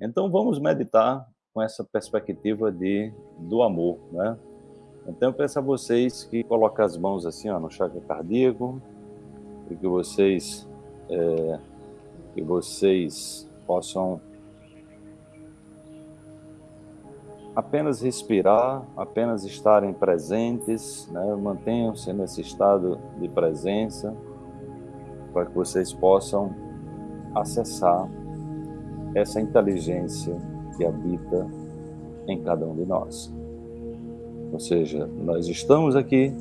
Então vamos meditar com essa perspectiva de, do amor, né? Então eu peço a vocês que coloquem as mãos assim ó, no chakra cardíaco, e que vocês, é, que vocês possam apenas respirar, apenas estarem presentes, né? mantenham-se nesse estado de presença, para que vocês possam acessar essa inteligência que habita em cada um de nós. Ou seja, nós estamos aqui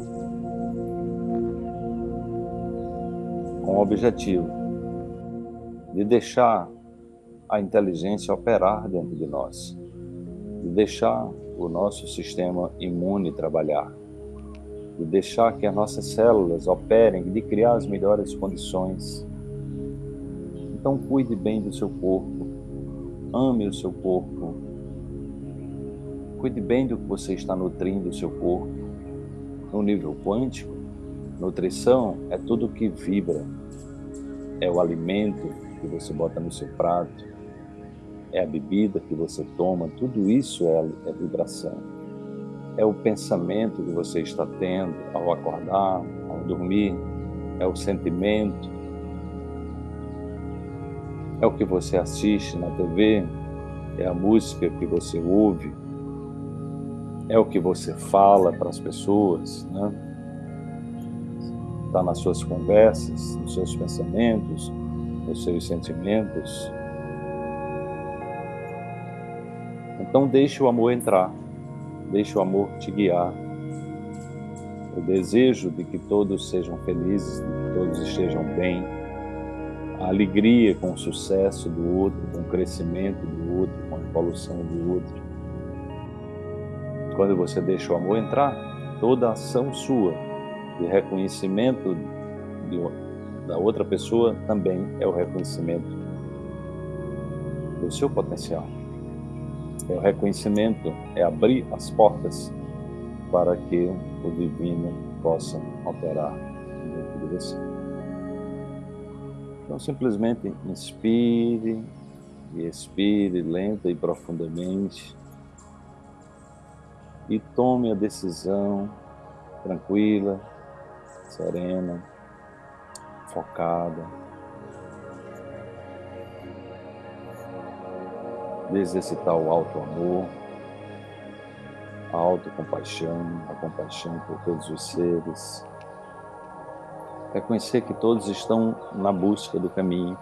com o objetivo de deixar a inteligência operar dentro de nós, de deixar o nosso sistema imune trabalhar, de deixar que as nossas células operem, de criar as melhores condições. Então cuide bem do seu corpo, ame o seu corpo, cuide bem do que você está nutrindo o seu corpo. No nível quântico, nutrição é tudo que vibra, é o alimento que você bota no seu prato, é a bebida que você toma, tudo isso é, é vibração. É o pensamento que você está tendo ao acordar, ao dormir, é o sentimento, é o que você assiste na TV, é a música que você ouve, é o que você fala para as pessoas, né? Está nas suas conversas, nos seus pensamentos, nos seus sentimentos. Então deixe o amor entrar, deixe o amor te guiar. O desejo de que todos sejam felizes, de que todos estejam bem, a alegria com o sucesso do outro, com o crescimento do outro, com a evolução do outro. Quando você deixa o amor entrar, toda ação sua de reconhecimento de, da outra pessoa também é o reconhecimento do seu potencial. É o reconhecimento, é abrir as portas para que o divino possa operar dentro de você. Então, simplesmente inspire e expire lenta e profundamente e tome a decisão tranquila, serena, focada. De exercitar o alto amor, a autocompaixão, a compaixão por todos os seres, Reconhecer que todos estão na busca do caminho,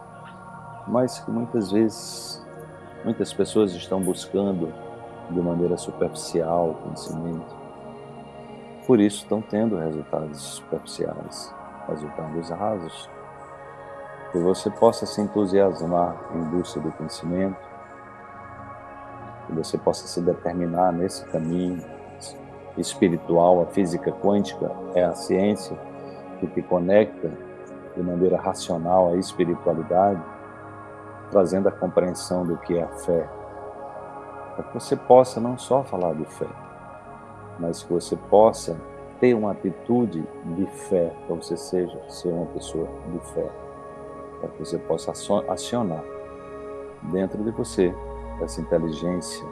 mas que muitas vezes, muitas pessoas estão buscando de maneira superficial o conhecimento. Por isso estão tendo resultados superficiais, resultados rasos. Que você possa se entusiasmar em busca do conhecimento, que você possa se determinar nesse caminho espiritual, a física quântica é a ciência que te conecta de maneira racional à espiritualidade, trazendo a compreensão do que é a fé, para que você possa não só falar de fé, mas que você possa ter uma atitude de fé, para você seja ser uma pessoa de fé, para que você possa acionar dentro de você essa inteligência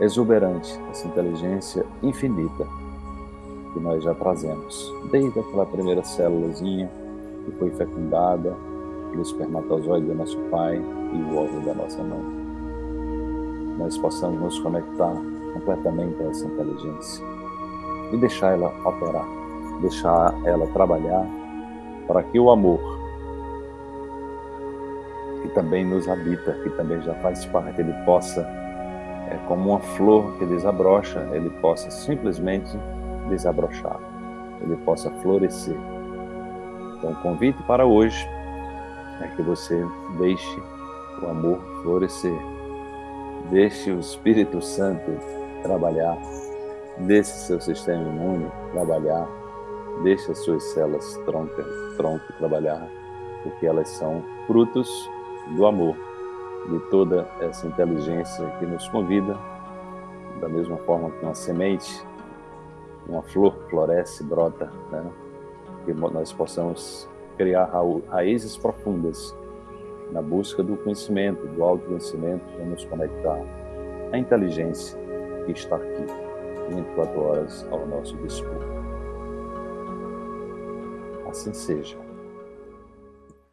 exuberante, essa inteligência infinita que nós já trazemos, desde aquela primeira célulazinha que foi fecundada pelo espermatozoide do nosso pai e o óvulo da nossa mãe. Nós possamos nos conectar completamente a essa inteligência e deixar ela operar, deixar ela trabalhar para que o amor, que também nos habita, que também já faz parte, ele possa, é como uma flor que desabrocha, ele possa simplesmente desabrochar, ele possa florescer. Então, o convite para hoje é que você deixe o amor florescer, deixe o Espírito Santo trabalhar, deixe seu sistema imune trabalhar, deixe as suas células tronco, tronco trabalhar, porque elas são frutos do amor, de toda essa inteligência que nos convida, da mesma forma que uma semente uma flor floresce, brota, né? que nós possamos criar raízes profundas na busca do conhecimento, do autoconhecimento, vamos conectar à inteligência que está aqui, 24 horas ao nosso dispor. Assim seja.